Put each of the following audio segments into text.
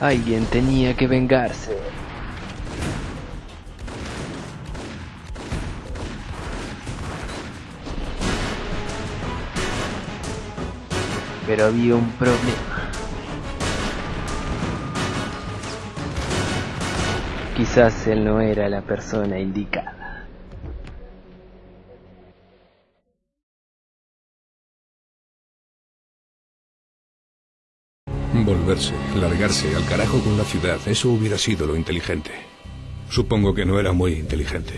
Alguien tenía que vengarse. Pero había un problema. Quizás él no era la persona indicada. Volverse, largarse al carajo con la ciudad, eso hubiera sido lo inteligente. Supongo que no era muy inteligente.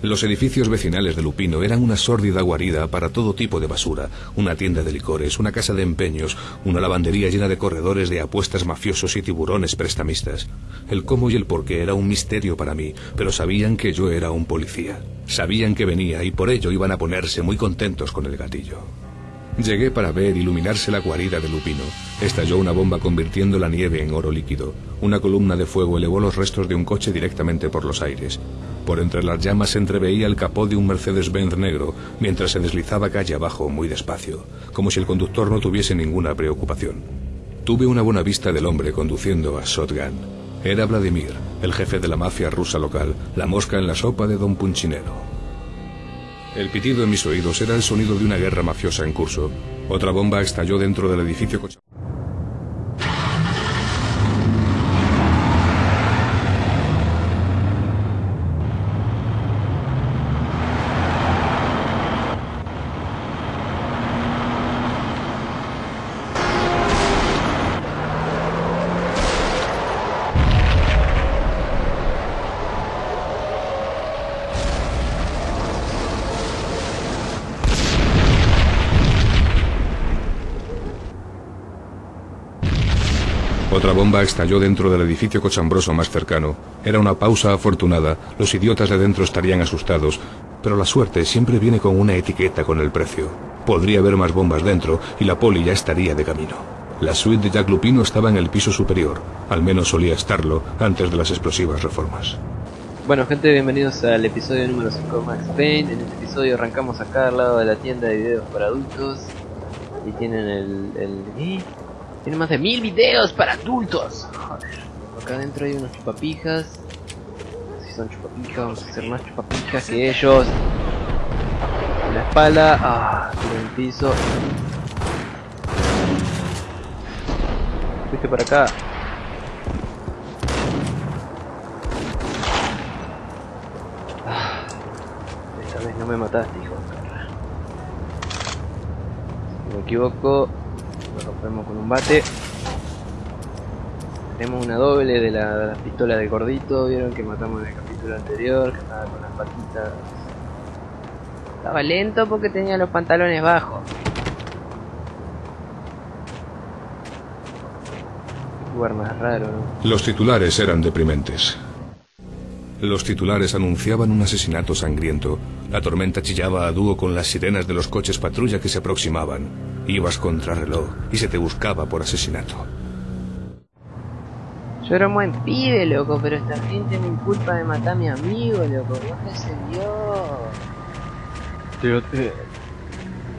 Los edificios vecinales de Lupino eran una sórdida guarida para todo tipo de basura, una tienda de licores, una casa de empeños, una lavandería llena de corredores de apuestas mafiosos y tiburones prestamistas. El cómo y el por qué era un misterio para mí, pero sabían que yo era un policía. Sabían que venía y por ello iban a ponerse muy contentos con el gatillo. Llegué para ver iluminarse la guarida de Lupino. Estalló una bomba convirtiendo la nieve en oro líquido. Una columna de fuego elevó los restos de un coche directamente por los aires. Por entre las llamas se entreveía el capó de un Mercedes-Benz negro, mientras se deslizaba calle abajo muy despacio, como si el conductor no tuviese ninguna preocupación. Tuve una buena vista del hombre conduciendo a Shotgun. Era Vladimir, el jefe de la mafia rusa local, la mosca en la sopa de Don Punchinero. El pitido en mis oídos era el sonido de una guerra mafiosa en curso. Otra bomba estalló dentro del edificio. Otra bomba estalló dentro del edificio cochambroso más cercano. Era una pausa afortunada. Los idiotas de dentro estarían asustados. Pero la suerte siempre viene con una etiqueta con el precio. Podría haber más bombas dentro y la poli ya estaría de camino. La suite de Jack Lupino estaba en el piso superior. Al menos solía estarlo antes de las explosivas reformas. Bueno gente, bienvenidos al episodio número 5 de Max Payne. En este episodio arrancamos acá al lado de la tienda de videos para adultos. Y tienen el... el... ¿eh? Tiene más de mil videos para adultos. Joder. Acá adentro hay unos chupapijas. Si son chupapijas, vamos a hacer más chupapijas que ellos. La espalda. Ah, en el piso. Fuiste para acá. Ah, esta vez no me mataste, hijo. Si me equivoco, rompemos con un bate. Tenemos una doble de la, de la pistola de gordito, vieron que matamos en el capítulo anterior, que estaba con las patitas. Estaba lento porque tenía los pantalones bajos. Lugar más raro, ¿no? Los titulares eran deprimentes. Los titulares anunciaban un asesinato sangriento. La tormenta chillaba a dúo con las sirenas de los coches patrulla que se aproximaban. Ibas contra reloj y se te buscaba por asesinato. Yo era un buen pibe, loco, pero esta gente me inculpa de matar a mi amigo, loco. Bájese Dios. Pero, eh,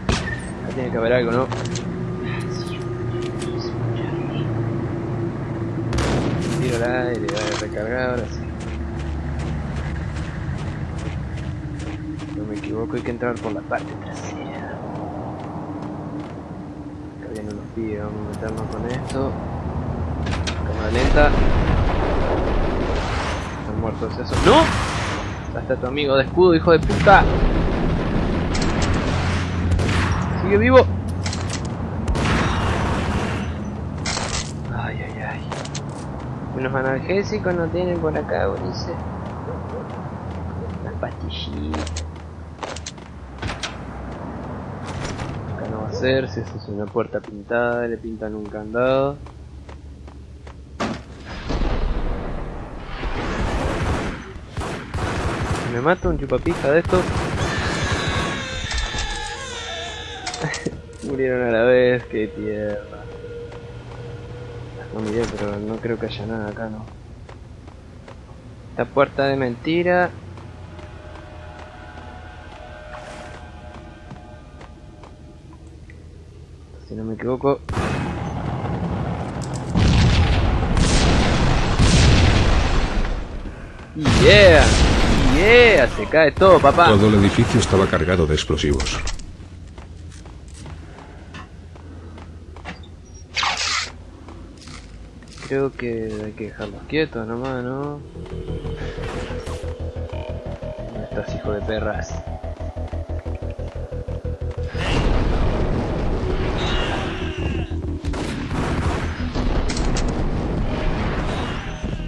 Acá tiene que haber algo, ¿no? Tiro al aire, va a recargar ahora sí. No me equivoco, hay que entrar por la parte trasera. Vamos a meternos con esto. Cámara lenta. Están muertos esos. ¡No! Ahí está tu amigo de escudo, hijo de puta. Sigue vivo. Ay, ay, ay. Unos analgésicos no tienen por acá, Ulises. Las pastillitas. Ser, si eso es una puerta pintada, le pintan un candado. Me mato un chupapija de estos. Murieron a la vez, qué tierra. No miré, pero no creo que haya nada acá, ¿no? Esta puerta de mentira. si no me equivoco. Yeah, yeah, se cae todo, papá. Todo el edificio estaba cargado de explosivos. Creo que hay que dejarlos quietos nomás, ¿no? No estás hijo de perras.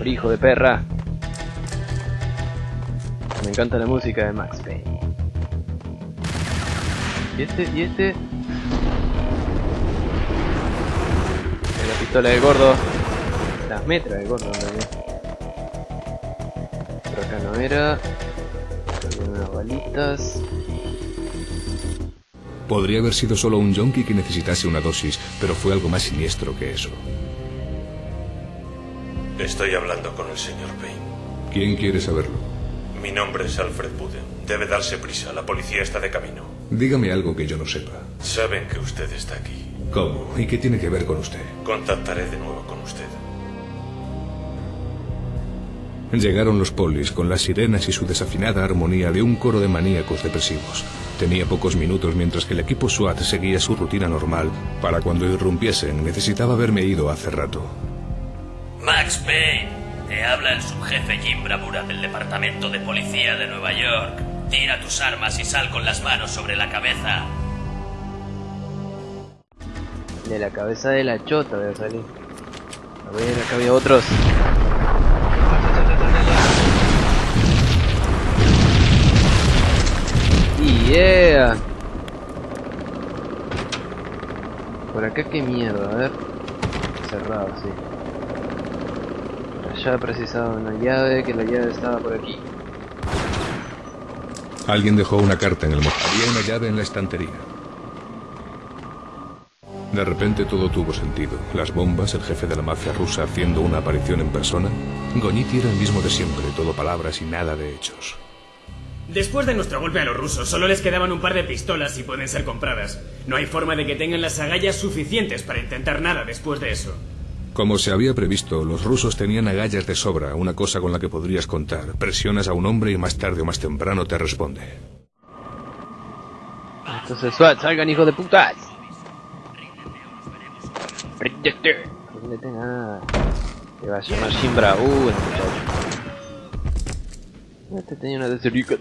Hijo de perra. Me encanta la música de Max Payne. ¿Y este? ¿Y este? La pistola del gordo. Las metras del gordo en. Por acá no era. Había unas balitas. Podría haber sido solo un junkie que necesitase una dosis, pero fue algo más siniestro que eso. Estoy hablando con el señor Payne. ¿Quién quiere saberlo? Mi nombre es Alfred Buden. Debe darse prisa, la policía está de camino. Dígame algo que yo no sepa. Saben que usted está aquí. ¿Cómo? ¿Y qué tiene que ver con usted? Contactaré de nuevo con usted. Llegaron los polis con las sirenas y su desafinada armonía de un coro de maníacos depresivos. Tenía pocos minutos mientras que el equipo SWAT seguía su rutina normal. Para cuando irrumpiesen necesitaba haberme ido hace rato. Max Payne, te habla el subjefe Jim Bravura del Departamento de Policía de Nueva York. Tira tus armas y sal con las manos sobre la cabeza. De la cabeza de la chota debe salir. A ver, acá había otros. Yeah. Por acá qué mierda, a ver. Cerrado, sí. Allá precisaba una llave, que la llave estaba por aquí. Alguien dejó una carta en el mojado. Había una llave en la estantería. De repente todo tuvo sentido. Las bombas, el jefe de la mafia rusa haciendo una aparición en persona. Goñiti era el mismo de siempre, todo palabras y nada de hechos. Después de nuestro golpe a los rusos, solo les quedaban un par de pistolas y pueden ser compradas. No hay forma de que tengan las agallas suficientes para intentar nada después de eso. Como se había previsto, los rusos tenían agallas de sobra, una cosa con la que podrías contar. Presionas a un hombre y más tarde o más temprano te responde. Entonces, salgan hijos de putas. Ríndete. Ríndete nada. Te va a llamar Jim Bravura, muchacho. Este tenía una deserica.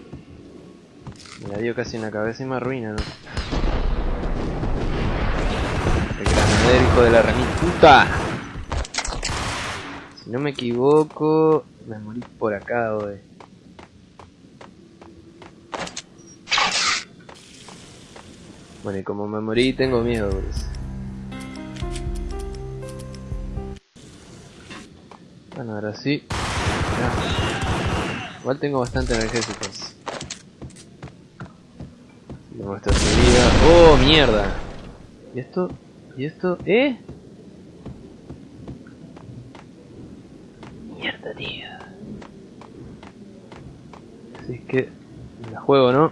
Me la dio casi en la cabeza y me arruina, ¿no? El granadero, hijo de la remil puta. No me equivoco, me morí por acá, hoy. Bueno, y como me morí, tengo miedo, por eso. Bueno, ahora sí. Ya. Igual tengo bastante energéticos. Muestro vida. ¡Oh, mierda! ¿Y esto? ¿Y esto? ¿Eh? Mierda, tío. Así es que... La juego, ¿no?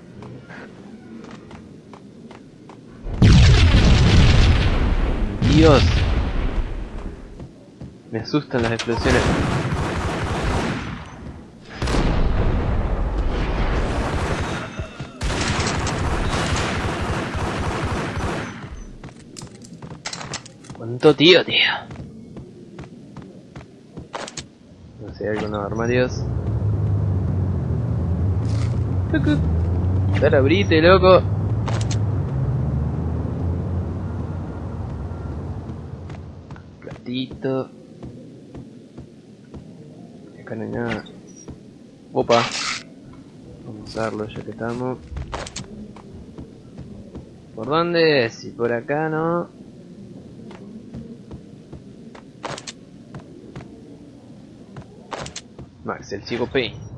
Dios. Me asustan las explosiones. ¿Cuánto tío, tío? No sé, algunos armarios. Dale, abrite, loco. Platito. Acá no hay nada. Opa. Vamos a usarlo ya que estamos. ¿Por dónde? Si por acá no. Max, el chico P.